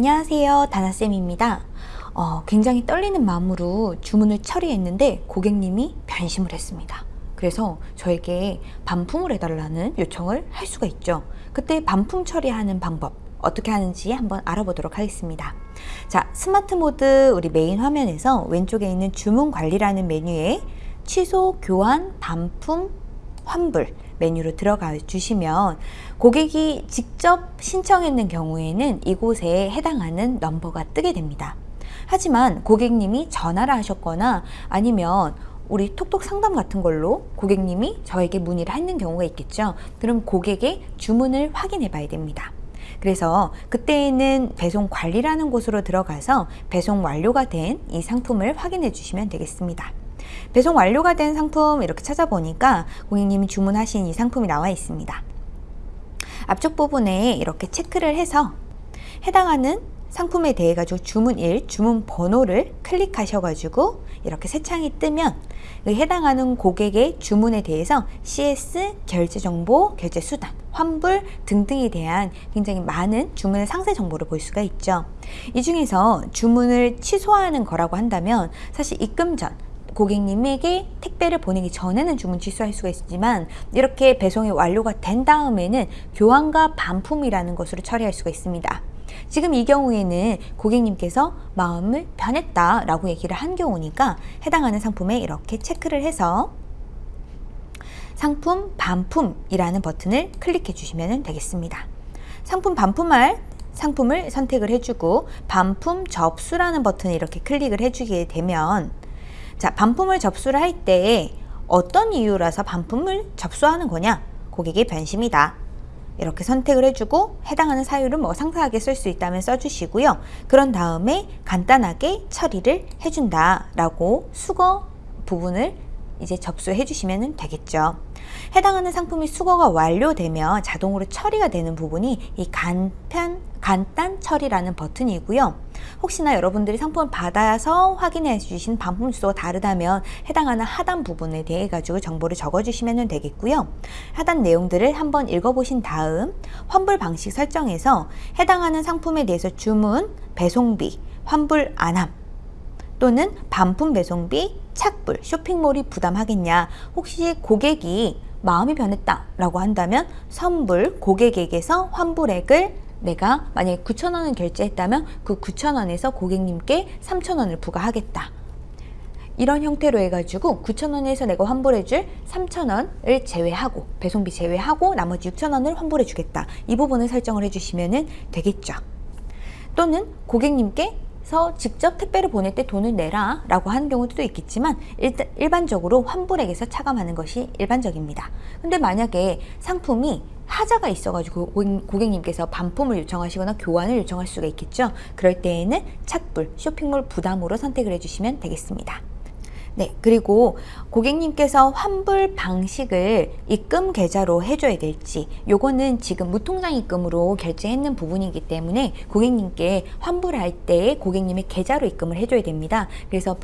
안녕하세요. 다나쌤입니다. 어, 굉장히 떨리는 마음으로 주문을 처리했는데 고객님이 변심을 했습니다. 그래서 저에게 반품을 해달라는 요청을 할 수가 있죠. 그때 반품 처리하는 방법 어떻게 하는지 한번 알아보도록 하겠습니다. 자 스마트 모드 우리 메인 화면에서 왼쪽에 있는 주문 관리라는 메뉴에 취소, 교환, 반품, 환불 메뉴로 들어가 주시면 고객이 직접 신청했는 경우에는 이곳에 해당하는 넘버가 뜨게 됩니다. 하지만 고객님이 전화를 하셨거나 아니면 우리 톡톡 상담 같은 걸로 고객님이 저에게 문의를 하는 경우가 있겠죠. 그럼 고객의 주문을 확인해 봐야 됩니다. 그래서 그때에는 배송 관리라는 곳으로 들어가서 배송 완료가 된 이 상품을 확인해 주시면 되겠습니다. 배송 완료가 된 상품 이렇게 찾아보니까 고객님이 주문하신 이 상품이 나와 있습니다. 앞쪽 부분에 이렇게 체크를 해서 해당하는 상품에 대해 가지고 주문일, 주문 번호를 클릭하셔가지고 이렇게 새 창이 뜨면 그 해당하는 고객의 주문에 대해서 CS, 결제 정보, 결제 수단, 환불 등등에 대한 굉장히 많은 주문의 상세 정보를 볼 수가 있죠. 이 중에서 주문을 취소하는 거라고 한다면 사실 입금 전 고객님에게 택배를 보내기 전에는 주문 취소할 수가 있지만 이렇게 배송이 완료가 된 다음에는 교환과 반품이라는 것으로 처리할 수가 있습니다. 지금 이 경우에는 고객님께서 마음을 변했다 라고 얘기를 한 경우니까 해당하는 상품에 이렇게 체크를 해서 상품 반품이라는 버튼을 클릭해 주시면 되겠습니다. 상품 반품할 상품을 선택을 해주고 반품 접수라는 버튼을 이렇게 클릭을 해주게 되면 자 반품을 접수를 할때 어떤 이유라서 반품을 접수하는 거냐 고객의 변심이다 이렇게 선택을 해주고 해당하는 사유를 뭐 상세하게 쓸 수 있다면 써주시고요. 그런 다음에 간단하게 처리를 해준다 라고 수거 부분을 이제 접수해 주시면 되겠죠. 해당하는 상품이 수거가 완료되면 자동으로 처리가 되는 부분이 이 간편, 간단 처리라는 버튼이고요. 혹시나 여러분들이 상품을 받아서 확인해 주신 반품 주소가 다르다면 해당하는 하단 부분에 대해 가지고 정보를 적어 주시면 되겠고요. 하단 내용들을 한번 읽어보신 다음 환불 방식 설정에서 해당하는 상품에 대해서 주문, 배송비, 환불 안함 또는 반품 배송비, 착불, 쇼핑몰이 부담하겠냐 혹시 고객이 마음이 변했다 라고 한다면 선불, 고객에게서 환불액을 내가 만약에 9천원을 결제했다면 그 9천원에서 고객님께 3천원을 부과하겠다. 이런 형태로 해가지고 9천원에서 내가 환불해줄 3천원을 제외하고 배송비 제외하고 나머지 6천원을 환불해 주겠다. 이 부분을 설정을 해주시면 되겠죠. 또는 고객님께 서 직접 택배를 보낼 때 돈을 내라 라고 하는 경우도 있겠지만 일단 일반적으로 환불액에서 차감하는 것이 일반적입니다. 근데 만약에 상품이 하자가 있어가지고 고객님께서 반품을 요청하시거나 교환을 요청할 수가 있겠죠 그럴 때에는 착불 쇼핑몰 부담으로 선택을 해주시면 되겠습니다 네, 그리고 고객님께서 환불 방식을 입금 계좌로 해줘야 될지 요거는 지금 무통장 입금으로 결제했는 부분이기 때문에 고객님께 환불할 때 고객님의 계좌로 입금을 해줘야 됩니다. 그래서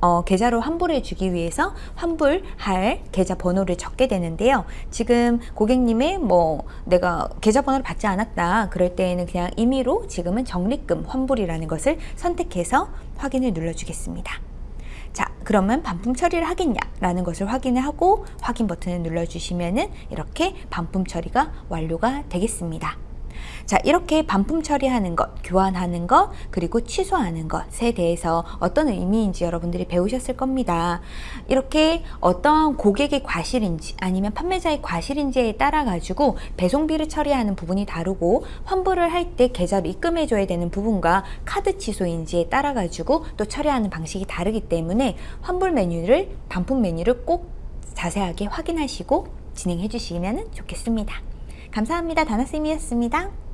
어, 계좌로 환불해 주기 위해서 환불할 계좌 번호를 적게 되는데요. 지금 고객님의 뭐 내가 계좌 번호를 받지 않았다. 그럴 때에는 그냥 임의로 지금은 적립금 환불이라는 것을 선택해서 확인을 눌러 주겠습니다. 자 그러면 반품 처리를 하겠냐 라는 것을 확인을 하고 확인 버튼을 눌러주시면 이렇게 반품 처리가 완료가 되겠습니다. 자 이렇게 반품 처리하는 것, 교환하는 것, 그리고 취소하는 것에 대해서 어떤 의미인지 여러분들이 배우셨을 겁니다. 이렇게 어떤 고객의 과실인지 아니면 판매자의 과실인지에 따라 가지고 배송비를 처리하는 부분이 다르고 환불을 할 때 계좌로 입금해 줘야 되는 부분과 카드 취소인지에 따라 가지고 또 처리하는 방식이 다르기 때문에 환불 메뉴를 반품 메뉴를 꼭 자세하게 확인하시고 진행해 주시면 좋겠습니다. 감사합니다. 다나쌤이었습니다.